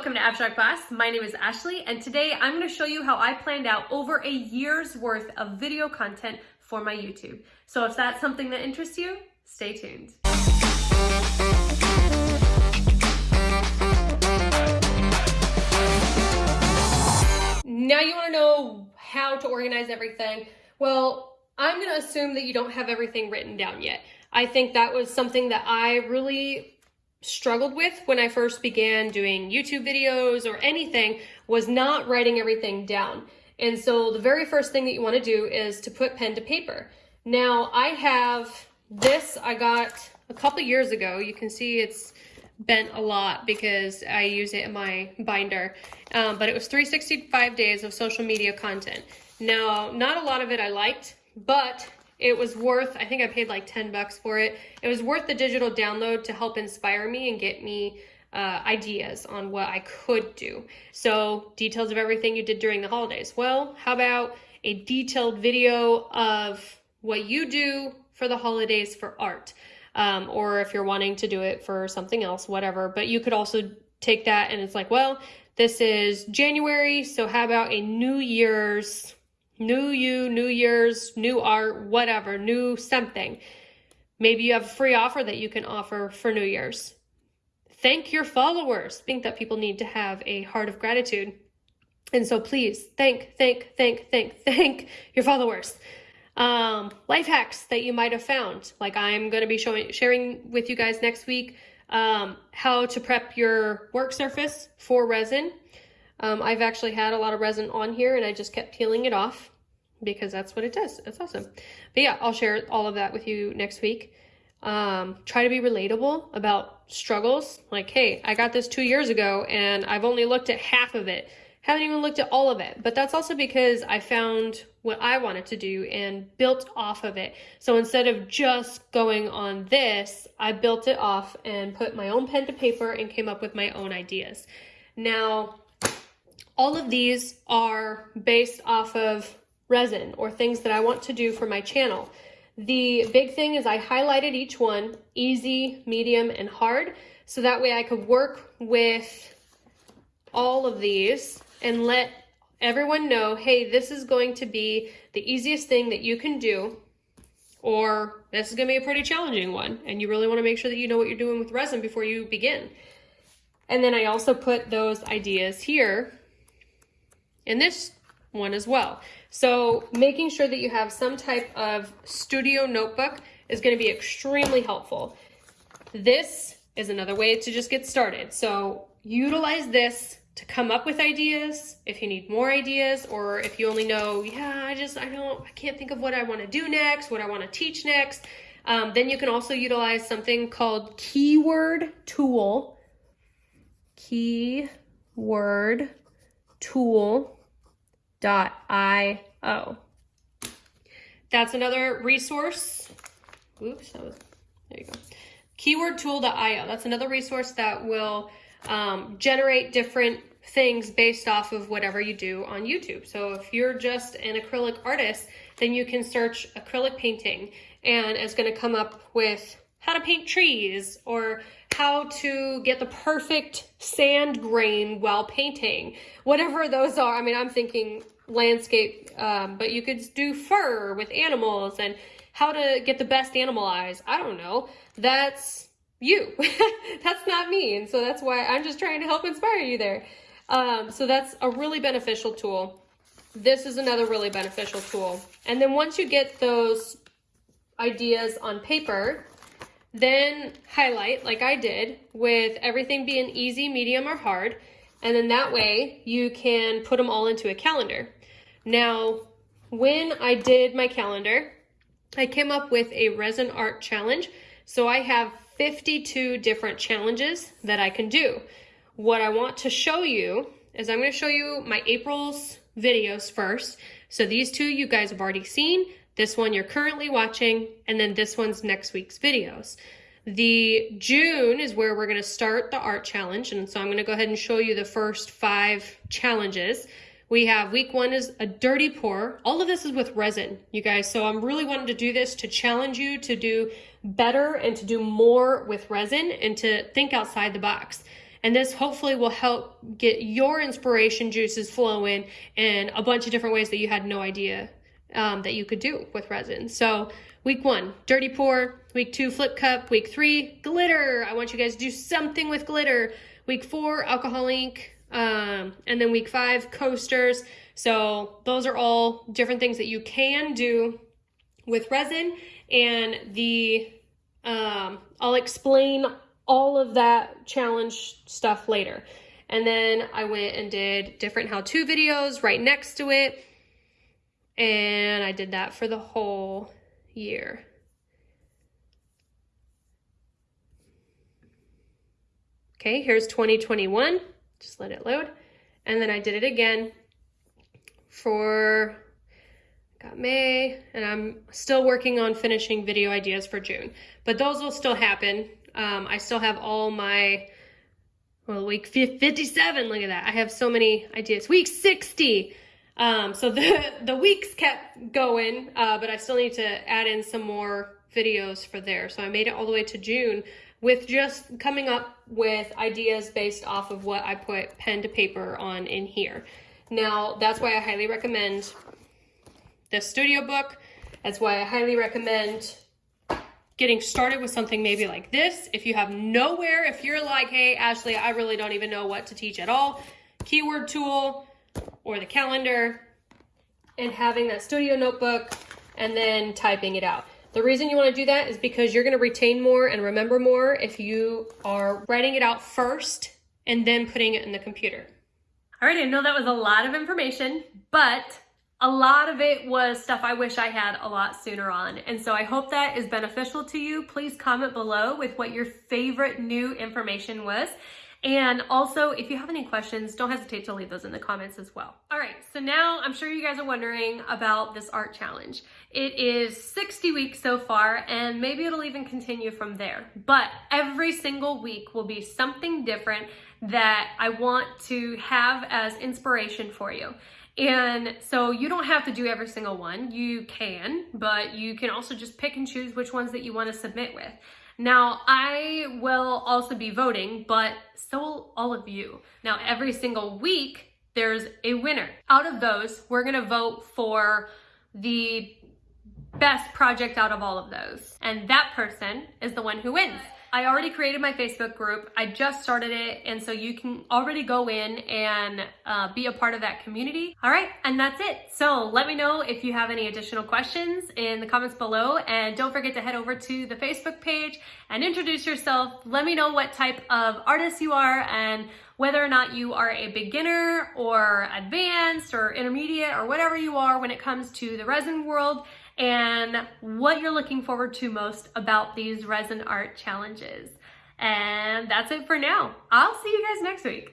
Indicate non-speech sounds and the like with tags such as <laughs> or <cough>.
welcome to Abstract Boss. My name is Ashley and today I'm going to show you how I planned out over a year's worth of video content for my YouTube. So if that's something that interests you, stay tuned. Now you want to know how to organize everything. Well, I'm going to assume that you don't have everything written down yet. I think that was something that I really struggled with when I first began doing YouTube videos or anything was not writing everything down. And so the very first thing that you want to do is to put pen to paper. Now I have this I got a couple years ago. You can see it's bent a lot because I use it in my binder. Um, but it was 365 days of social media content. Now, not a lot of it I liked, but it was worth, I think I paid like 10 bucks for it. It was worth the digital download to help inspire me and get me uh, ideas on what I could do. So details of everything you did during the holidays. Well, how about a detailed video of what you do for the holidays for art? Um, or if you're wanting to do it for something else, whatever. But you could also take that and it's like, well, this is January, so how about a New Year's new you, new year's, new art, whatever, new something. Maybe you have a free offer that you can offer for New Year's. Thank your followers. Think that people need to have a heart of gratitude. And so please thank, thank, thank, thank, <laughs> thank your followers. Um, life hacks that you might have found. Like I'm going to be showing, sharing with you guys next week um, how to prep your work surface for resin. Um, I've actually had a lot of resin on here and I just kept peeling it off because that's what it does. It's awesome. But yeah, I'll share all of that with you next week. Um, try to be relatable about struggles. Like, hey, I got this two years ago and I've only looked at half of it. Haven't even looked at all of it. But that's also because I found what I wanted to do and built off of it. So instead of just going on this, I built it off and put my own pen to paper and came up with my own ideas. Now, all of these are based off of resin or things that I want to do for my channel. The big thing is I highlighted each one, easy, medium, and hard, so that way I could work with all of these and let everyone know, hey, this is going to be the easiest thing that you can do, or this is gonna be a pretty challenging one, and you really wanna make sure that you know what you're doing with resin before you begin. And then I also put those ideas here in this one as well. So making sure that you have some type of studio notebook is going to be extremely helpful. This is another way to just get started. So utilize this to come up with ideas if you need more ideas or if you only know, yeah, I just, I don't, I can't think of what I want to do next, what I want to teach next. Um, then you can also utilize something called keyword tool. Keyword tool io. That's another resource. Oops, that was, there you go. Keywordtool.io. That's another resource that will um, generate different things based off of whatever you do on YouTube. So if you're just an acrylic artist, then you can search acrylic painting and it's going to come up with how to paint trees or how to get the perfect sand grain while painting, whatever those are. I mean, I'm thinking landscape, um, but you could do fur with animals and how to get the best animal eyes. I don't know. That's you. <laughs> that's not me. And so that's why I'm just trying to help inspire you there. Um, so that's a really beneficial tool. This is another really beneficial tool. And then once you get those ideas on paper, then highlight like I did with everything being easy, medium, or hard. And then that way you can put them all into a calendar. Now, when I did my calendar, I came up with a resin art challenge. So I have 52 different challenges that I can do. What I want to show you is I'm going to show you my April's videos first. So these two you guys have already seen. This one you're currently watching, and then this one's next week's videos. The June is where we're gonna start the art challenge, and so I'm gonna go ahead and show you the first five challenges. We have week one is a dirty pour. All of this is with resin, you guys. So I'm really wanting to do this to challenge you to do better and to do more with resin and to think outside the box. And this hopefully will help get your inspiration juices flowing in a bunch of different ways that you had no idea um, that you could do with resin. So week one, dirty pour. Week two, flip cup. Week three, glitter. I want you guys to do something with glitter. Week four, alcohol ink. Um, and then week five, coasters. So those are all different things that you can do with resin. And the um, I'll explain all of that challenge stuff later. And then I went and did different how-to videos right next to it. And I did that for the whole year. Okay, here's 2021. Just let it load. And then I did it again for, got May, and I'm still working on finishing video ideas for June. But those will still happen. Um, I still have all my, well, week 57, look at that. I have so many ideas. Week 60. Um, so the, <laughs> the weeks kept going, uh, but I still need to add in some more videos for there. So I made it all the way to June with just coming up with ideas based off of what I put pen to paper on in here. Now, that's why I highly recommend the studio book. That's why I highly recommend getting started with something maybe like this. If you have nowhere, if you're like, hey, Ashley, I really don't even know what to teach at all, keyword tool or the calendar and having that studio notebook and then typing it out. The reason you want to do that is because you're going to retain more and remember more if you are writing it out first and then putting it in the computer. All right, I know that was a lot of information, but a lot of it was stuff I wish I had a lot sooner on. And so I hope that is beneficial to you. Please comment below with what your favorite new information was. And also, if you have any questions, don't hesitate to leave those in the comments as well. All right, so now I'm sure you guys are wondering about this art challenge. It is 60 weeks so far, and maybe it'll even continue from there. But every single week will be something different that I want to have as inspiration for you. And so you don't have to do every single one. You can, but you can also just pick and choose which ones that you want to submit with. Now, I will also be voting, but so will all of you. Now, every single week, there's a winner. Out of those, we're gonna vote for the best project out of all of those. And that person is the one who wins. I already created my Facebook group. I just started it, and so you can already go in and uh, be a part of that community. All right, and that's it. So let me know if you have any additional questions in the comments below, and don't forget to head over to the Facebook page and introduce yourself. Let me know what type of artist you are and whether or not you are a beginner or advanced or intermediate or whatever you are when it comes to the resin world and what you're looking forward to most about these resin art challenges. And that's it for now. I'll see you guys next week.